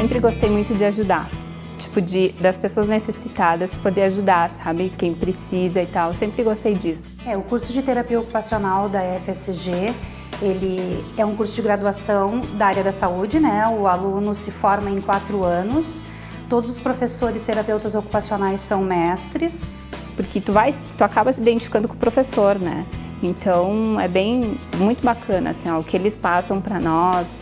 sempre gostei muito de ajudar. Tipo, de, das pessoas necessitadas, poder ajudar, sabe? Quem precisa e tal. Sempre gostei disso. É, o curso de terapia ocupacional da FSG, ele é um curso de graduação da área da saúde, né? O aluno se forma em quatro anos. Todos os professores terapeutas ocupacionais são mestres. Porque tu vai, tu acaba se identificando com o professor, né? Então é bem, muito bacana assim, ó, o que eles passam para nós.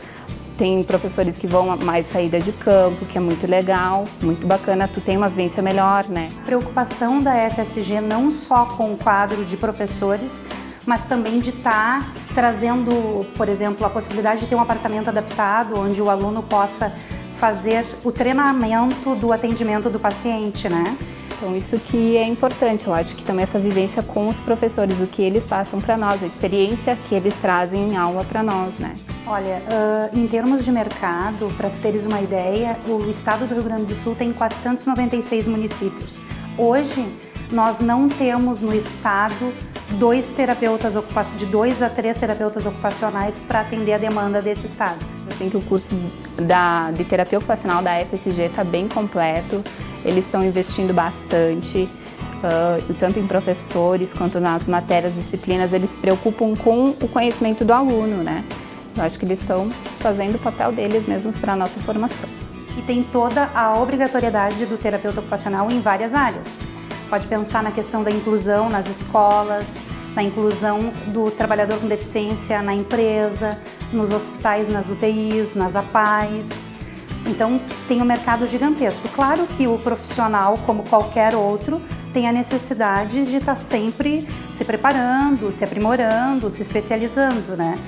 Tem professores que vão mais saída de campo, que é muito legal, muito bacana, tu tem uma vivência melhor, né? Preocupação da FSG não só com o quadro de professores, mas também de estar tá trazendo, por exemplo, a possibilidade de ter um apartamento adaptado, onde o aluno possa fazer o treinamento do atendimento do paciente, né? Então isso que é importante, eu acho que também essa vivência com os professores, o que eles passam para nós, a experiência que eles trazem em aula para nós, né? Olha, uh, em termos de mercado, para tu teres uma ideia, o estado do Rio Grande do Sul tem 496 municípios. Hoje, nós não temos no estado dois terapeutas de dois a três terapeutas ocupacionais para atender a demanda desse estado. Assim que o curso da, de terapia ocupacional da FSG está bem completo, eles estão investindo bastante, uh, tanto em professores quanto nas matérias, disciplinas, eles se preocupam com o conhecimento do aluno, né? Eu acho que eles estão fazendo o papel deles mesmo para a nossa formação. E tem toda a obrigatoriedade do terapeuta ocupacional em várias áreas. Pode pensar na questão da inclusão nas escolas, na inclusão do trabalhador com deficiência na empresa, nos hospitais, nas UTIs, nas APAES. Então tem um mercado gigantesco. Claro que o profissional, como qualquer outro, tem a necessidade de estar sempre se preparando, se aprimorando, se especializando, né?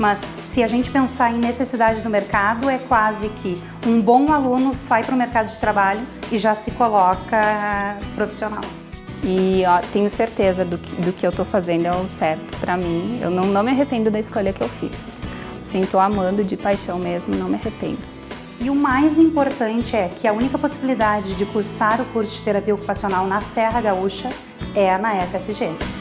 Mas se a gente pensar em necessidade do mercado, é quase que um bom aluno sai para o mercado de trabalho e já se coloca profissional. E ó, tenho certeza do que, do que eu estou fazendo é o certo para mim. Eu não, não me arrependo da escolha que eu fiz. Sim, estou amando de paixão mesmo, não me arrependo. E o mais importante é que a única possibilidade de cursar o curso de terapia ocupacional na Serra Gaúcha é na FSG.